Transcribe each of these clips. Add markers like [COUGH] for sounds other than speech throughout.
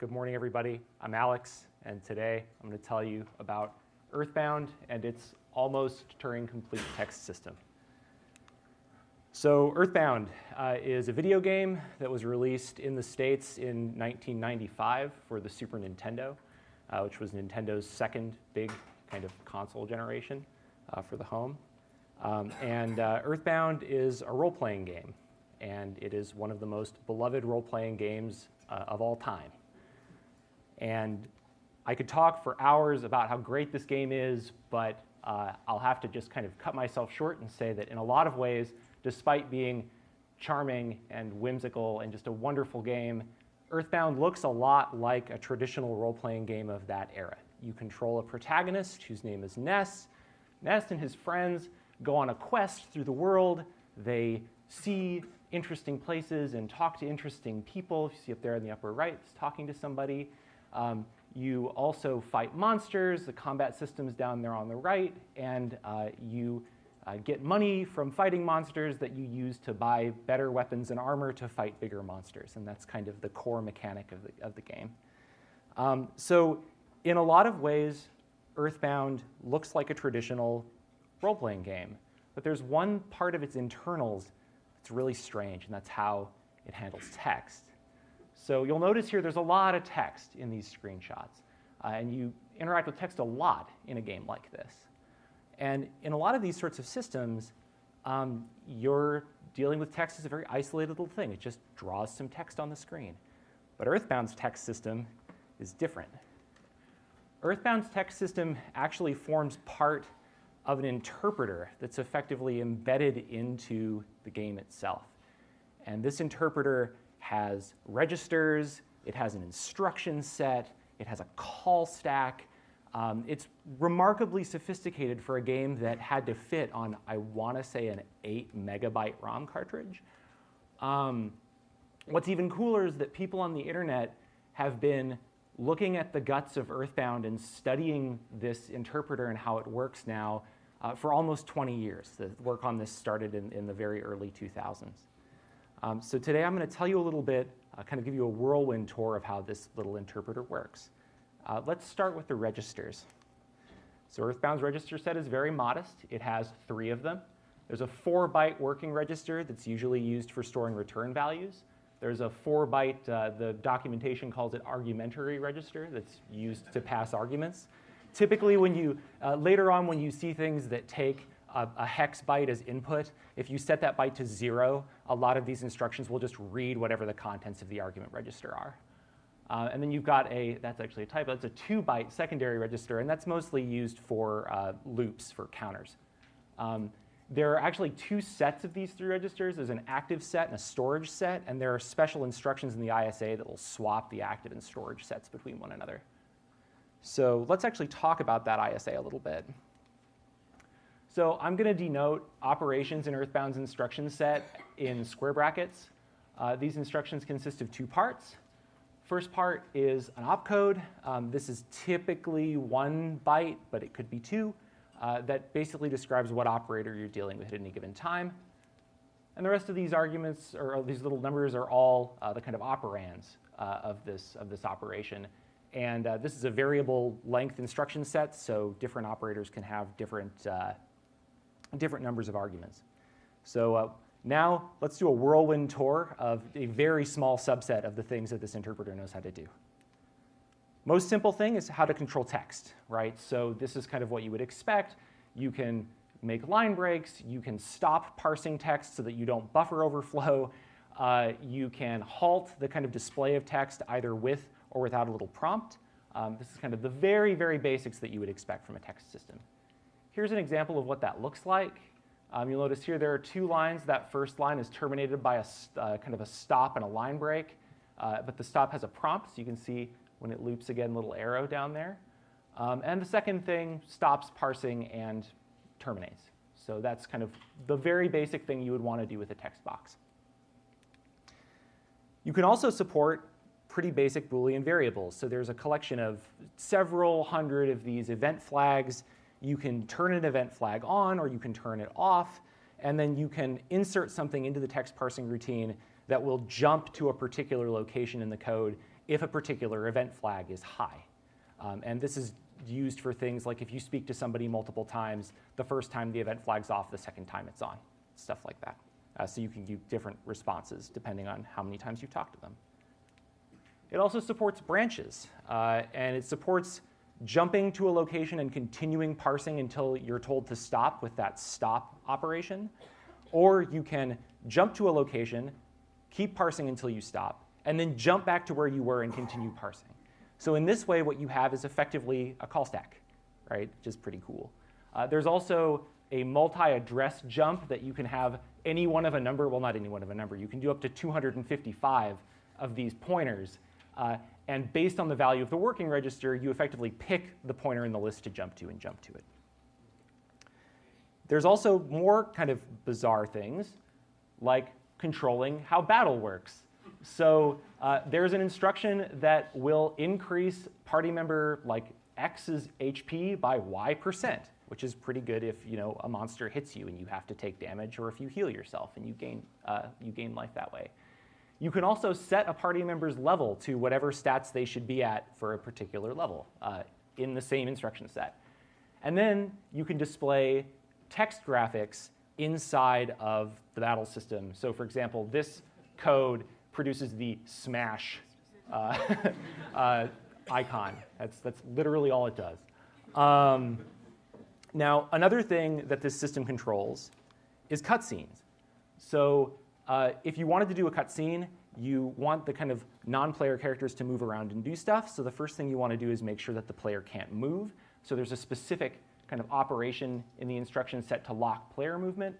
good morning everybody. I'm Alex, and today I'm going to tell you about Earthbound and its almost Turing complete text system. So Earthbound uh, is a video game that was released in the States in 1995 for the Super Nintendo, uh, which was Nintendo's second big kind of console generation uh, for the home. Um, and uh, Earthbound is a role-playing game, and it is one of the most beloved role-playing games uh, of all time. And I could talk for hours about how great this game is, but uh, I'll have to just kind of cut myself short and say that in a lot of ways, despite being charming and whimsical and just a wonderful game, Earthbound looks a lot like a traditional role-playing game of that era. You control a protagonist whose name is Ness. Ness and his friends go on a quest through the world. They see interesting places and talk to interesting people. You see up there in the upper right, it's talking to somebody. Um, you also fight monsters, the combat system's down there on the right, and uh, you uh, get money from fighting monsters that you use to buy better weapons and armor to fight bigger monsters. And that's kind of the core mechanic of the, of the game. Um, so in a lot of ways, Earthbound looks like a traditional role-playing game. But there's one part of its internals that's really strange, and that's how it handles text. So you'll notice here there's a lot of text in these screenshots. Uh, and you interact with text a lot in a game like this. And in a lot of these sorts of systems, um, you're dealing with text as a very isolated little thing. It just draws some text on the screen. But Earthbound's text system is different. Earthbound's text system actually forms part of an interpreter that's effectively embedded into the game itself. And this interpreter has registers, it has an instruction set, it has a call stack, um, it's remarkably sophisticated for a game that had to fit on, I want to say, an 8 megabyte ROM cartridge. Um, what's even cooler is that people on the internet have been looking at the guts of Earthbound and studying this interpreter and how it works now uh, for almost 20 years. The work on this started in, in the very early 2000s. Um, so today I'm going to tell you a little bit, uh, kind of give you a whirlwind tour of how this little interpreter works. Uh, let's start with the registers. So Earthbound's register set is very modest. It has three of them. There's a four byte working register that's usually used for storing return values. There's a four byte, uh, the documentation calls it argumentary register that's used to pass arguments. Typically when you, uh, later on when you see things that take a, a, hex byte as input, if you set that byte to zero, a lot of these instructions will just read whatever the contents of the argument register are. Uh, and then you've got a, that's actually a typo, that's a two byte secondary register, and that's mostly used for uh, loops, for counters. Um, there are actually two sets of these three registers. There's an active set and a storage set, and there are special instructions in the ISA that will swap the active and storage sets between one another. So let's actually talk about that ISA a little bit. So I'm going to denote operations in Earthbound's instruction set in square brackets. Uh, these instructions consist of two parts. First part is an opcode. Um, this is typically one byte, but it could be two. Uh, that basically describes what operator you're dealing with at any given time. And the rest of these arguments, or these little numbers, are all uh, the kind of operands uh, of, this, of this operation. And uh, this is a variable length instruction set, so different operators can have different, uh, different numbers of arguments. So uh, now let's do a whirlwind tour of a very small subset of the things that this interpreter knows how to do. Most simple thing is how to control text, right? So this is kind of what you would expect. You can make line breaks. You can stop parsing text so that you don't buffer overflow. [LAUGHS] Uh, you can halt the kind of display of text either with or without a little prompt. Um, this is kind of the very, very basics that you would expect from a text system. Here's an example of what that looks like. Um, you'll notice here there are two lines. That first line is terminated by a uh, kind of a stop and a line break, uh, but the stop has a prompt, so you can see when it loops again, little arrow down there. Um, and the second thing stops parsing and terminates. So that's kind of the very basic thing you would want to do with a text box. You can also support pretty basic Boolean variables. So there's a collection of several hundred of these event flags you can turn an event flag on or you can turn it off, and then you can insert something into the text parsing routine that will jump to a particular location in the code if a particular event flag is high. Um, and this is used for things like if you speak to somebody multiple times, the first time the event flag's off, the second time it's on, stuff like that. Uh, so you can give different responses depending on how many times you talk to them. It also supports branches, uh, and it supports jumping to a location and continuing parsing until you're told to stop with that stop operation. Or you can jump to a location, keep parsing until you stop, and then jump back to where you were and continue parsing. So in this way, what you have is effectively a call stack, right, which is pretty cool. Uh, there's also a multi-address jump that you can have any one of a number, well, not any one of a number. You can do up to 255 of these pointers. Uh, and based on the value of the working register, you effectively pick the pointer in the list to jump to and jump to it. There's also more kind of bizarre things, like controlling how battle works. So uh, there's an instruction that will increase party member like X's HP by Y percent, which is pretty good if you know a monster hits you and you have to take damage, or if you heal yourself and you gain uh, you gain life that way. You can also set a party member's level to whatever stats they should be at for a particular level uh, in the same instruction set. And then you can display text graphics inside of the battle system. So for example, this code produces the smash uh, [LAUGHS] uh, icon. That's, that's literally all it does. Um, now, another thing that this system controls is cutscenes. So uh, if you wanted to do a cutscene, you want the kind of non-player characters to move around and do stuff. So the first thing you want to do is make sure that the player can't move. So there's a specific kind of operation in the instruction set to lock player movement.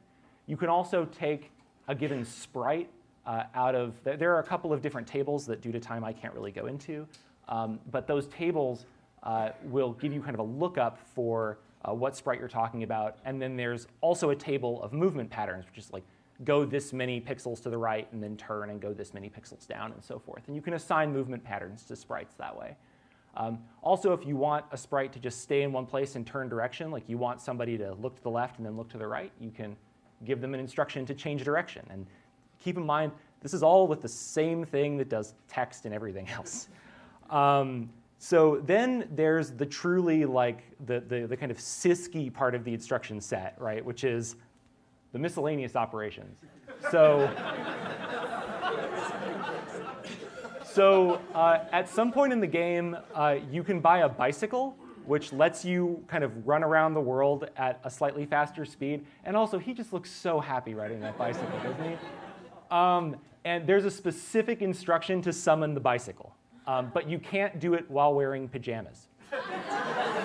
You can also take a given sprite uh, out of, there are a couple of different tables that due to time I can't really go into, um, but those tables uh, will give you kind of a lookup for uh, what sprite you're talking about. And then there's also a table of movement patterns, which is like go this many pixels to the right and then turn and go this many pixels down and so forth. And you can assign movement patterns to sprites that way. Um, also, if you want a sprite to just stay in one place and turn direction, like you want somebody to look to the left and then look to the right, you can give them an instruction to change direction. And keep in mind, this is all with the same thing that does text and everything [LAUGHS] else. Um, so then there's the truly like the, the, the kind of CISC part of the instruction set, right, which is the miscellaneous operations. So, [LAUGHS] so uh, at some point in the game, uh, you can buy a bicycle, which lets you kind of run around the world at a slightly faster speed. And also, he just looks so happy riding that bicycle, doesn't he? Um, and there's a specific instruction to summon the bicycle. Um, but you can't do it while wearing pajamas. [LAUGHS]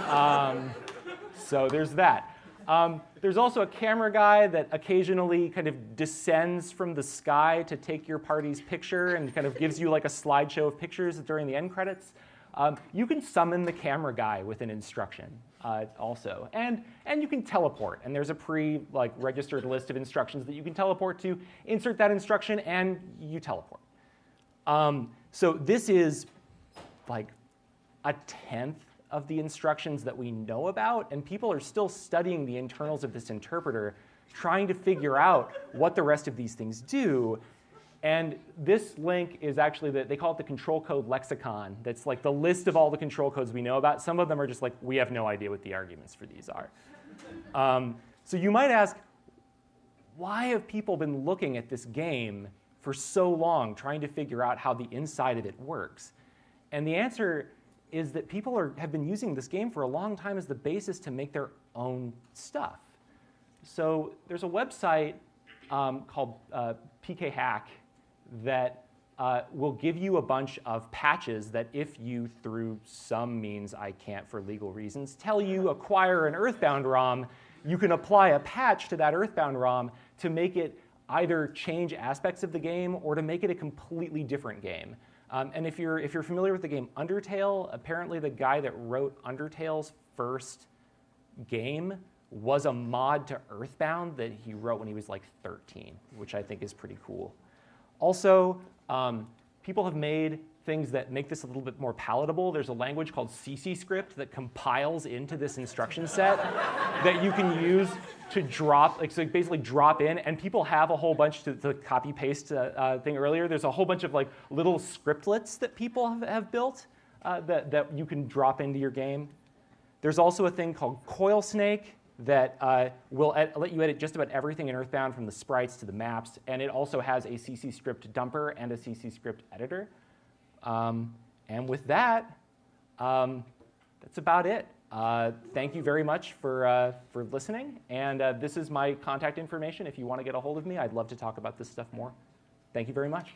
Um, so there's that. Um, there's also a camera guy that occasionally kind of descends from the sky to take your party's picture and kind of gives you like a slideshow of pictures during the end credits. Um, you can summon the camera guy with an instruction uh, also. And, and you can teleport. And there's a pre-registered like, registered list of instructions that you can teleport to. Insert that instruction, and you teleport. Um, so this is like a tenth of the instructions that we know about, and people are still studying the internals of this interpreter, trying to figure out what the rest of these things do. And this link is actually, the, they call it the control code lexicon. That's like the list of all the control codes we know about. Some of them are just like, we have no idea what the arguments for these are. Um, so you might ask, why have people been looking at this game for so long, trying to figure out how the inside of it works? And the answer is that people are, have been using this game for a long time as the basis to make their own stuff. So there's a website um, called uh, PKHack that uh, will give you a bunch of patches that if you, through some means I can't for legal reasons, tell you acquire an Earthbound ROM, you can apply a patch to that Earthbound ROM to make it either change aspects of the game or to make it a completely different game. Um, and if you're, if you're familiar with the game Undertale, apparently the guy that wrote Undertale's first game was a mod to Earthbound that he wrote when he was like 13, which I think is pretty cool. Also, um, people have made things that make this a little bit more palatable. There's a language called CC script that compiles into this instruction set that you can use to drop, like so basically drop in, and people have a whole bunch to copy paste uh, uh, thing earlier. There's a whole bunch of like little scriptlets that people have, have built uh, that, that you can drop into your game. There's also a thing called Coil Snake that uh, will let you edit just about everything in Earthbound from the sprites to the maps, and it also has a CC script dumper and a CC script editor. Um, and with that, um, that's about it. Uh, thank you very much for, uh, for listening. And uh, this is my contact information. If you want to get a hold of me, I'd love to talk about this stuff more. Thank you very much.